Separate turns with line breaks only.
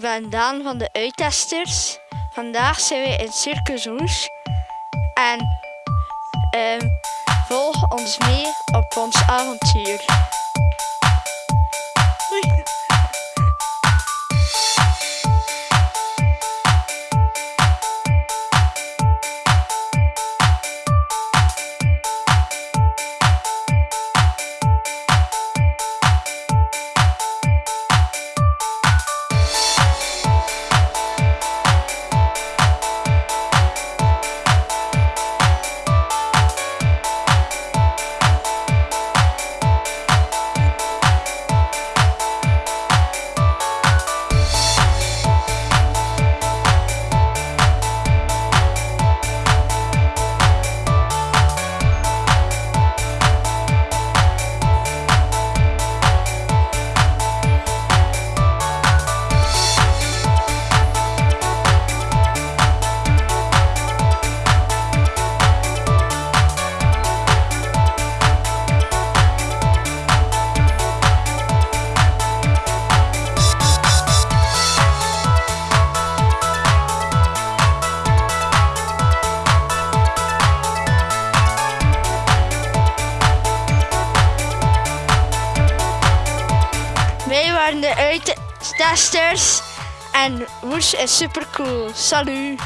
ben Daan van de Uittesters. Vandaag zijn we in Circus Roes. En ehm, volg ons mee op ons avontuur. Wij waren de uittesters en Woes is super cool. Salut!